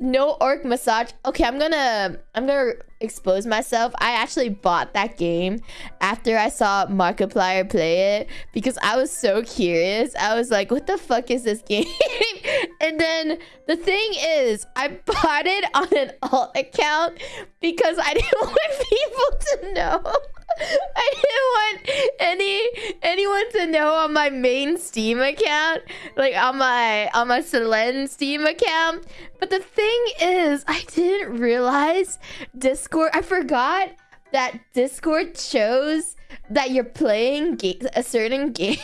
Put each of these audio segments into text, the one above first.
no orc massage. Okay, I'm gonna I'm gonna expose myself. I actually bought that game after I saw Markiplier play it because I was so curious. I was like, what the fuck is this game? and then the thing is, I bought it on an alt account because I didn't want people to know. I didn't want anyone to know on my main Steam account, like on my on my Selen Steam account. But the thing is, I didn't realize Discord. I forgot that Discord shows that you're playing a certain game.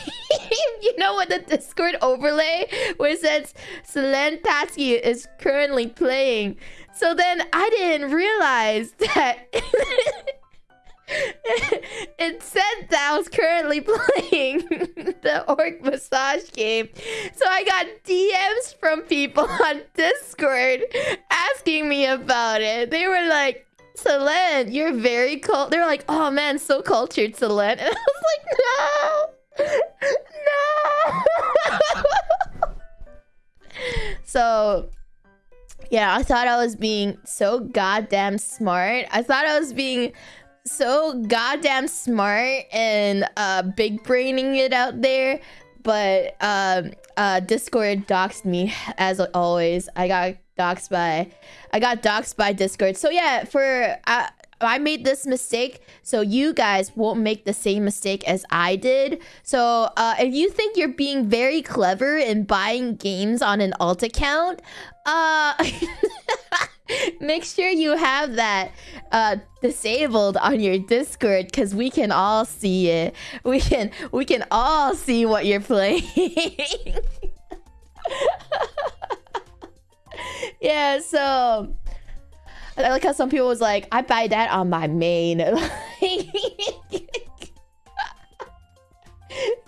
you know what the Discord overlay where it says Selen Tatsuki is currently playing. So then I didn't realize that it said that I was currently playing the orc massage game. So I got DMs from people on Discord asking me about it. They were like, Selen, you're very cool. They were like, oh man, so cultured, Selen. And I was like, no, no. so yeah, I thought I was being so goddamn smart. I thought I was being so goddamn smart and uh, big braining it out there. But um, uh, Discord doxed me as always. I got doxed by, I got doxed by Discord. So yeah, for uh, I made this mistake, so you guys won't make the same mistake as I did. So uh, if you think you're being very clever in buying games on an alt account, uh, make sure you have that uh, disabled on your Discord because we can all see it. We can we can all see what you're playing. yeah, so I like how some people was like, I buy that on my main.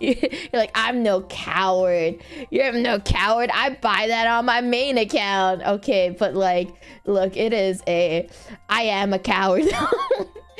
You're like, I'm no coward. You're no coward. I buy that on my main account. Okay, but like, look, it is a... I am a coward.